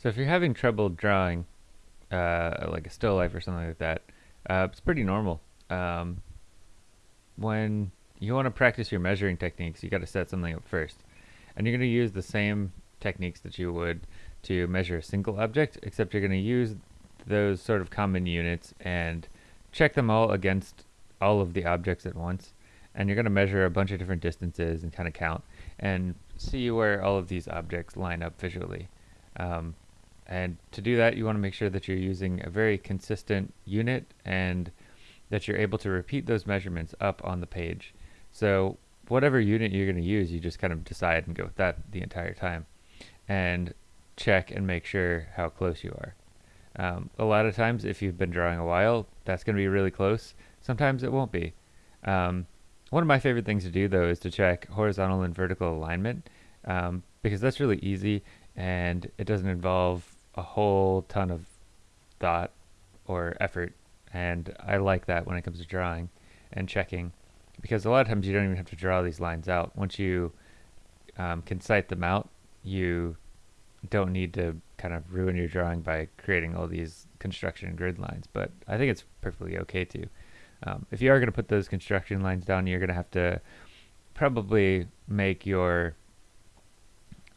So if you're having trouble drawing, uh, like a still life or something like that, uh, it's pretty normal. Um, when you want to practice your measuring techniques, you got to set something up first. And you're going to use the same techniques that you would to measure a single object, except you're going to use those sort of common units and check them all against all of the objects at once. And you're going to measure a bunch of different distances and kind of count and see where all of these objects line up visually. Um, and to do that, you want to make sure that you're using a very consistent unit and that you're able to repeat those measurements up on the page. So whatever unit you're going to use, you just kind of decide and go with that the entire time. And check and make sure how close you are. Um, a lot of times, if you've been drawing a while, that's going to be really close. Sometimes it won't be. Um, one of my favorite things to do, though, is to check horizontal and vertical alignment um, because that's really easy and it doesn't involve a whole ton of thought or effort. And I like that when it comes to drawing and checking because a lot of times you don't even have to draw these lines out. Once you um, can sight them out, you don't need to kind of ruin your drawing by creating all these construction grid lines. But I think it's perfectly okay to. Um, if you are going to put those construction lines down, you're going to have to probably make your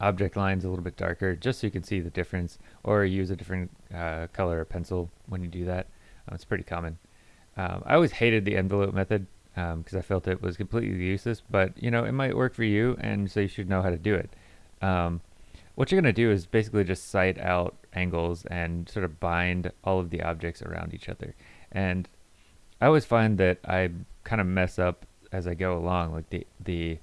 object lines a little bit darker just so you can see the difference or use a different uh, color pencil when you do that. Um, it's pretty common. Um, I always hated the envelope method because um, I felt it was completely useless, but you know, it might work for you and so you should know how to do it. Um, what you're going to do is basically just sight out angles and sort of bind all of the objects around each other. And I always find that I kind of mess up as I go along. Like the, the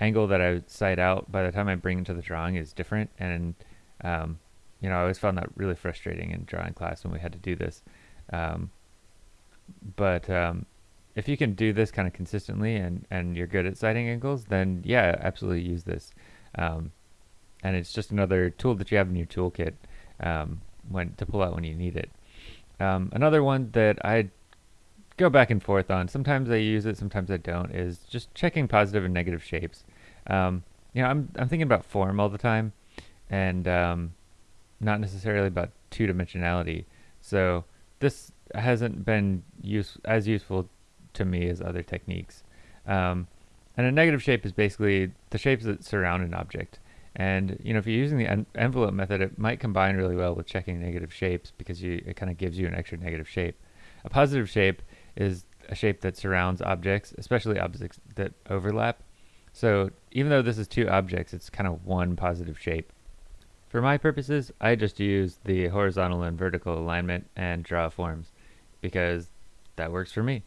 angle that I sight out by the time I bring into the drawing is different. And, um, you know, I always found that really frustrating in drawing class when we had to do this. Um, but um, if you can do this kind of consistently and, and you're good at sighting angles, then yeah, absolutely use this. Um, and it's just another tool that you have in your toolkit um, when to pull out when you need it. Um, another one that I go back and forth on, sometimes I use it, sometimes I don't, is just checking positive and negative shapes. Um, you know, I'm, I'm thinking about form all the time and um, not necessarily about two-dimensionality. So this hasn't been use, as useful to me as other techniques. Um, and a negative shape is basically the shapes that surround an object. And you know, if you're using the en envelope method, it might combine really well with checking negative shapes because you, it kind of gives you an extra negative shape. A positive shape is a shape that surrounds objects, especially objects that overlap. So even though this is two objects, it's kind of one positive shape. For my purposes, I just use the horizontal and vertical alignment and draw forms because that works for me.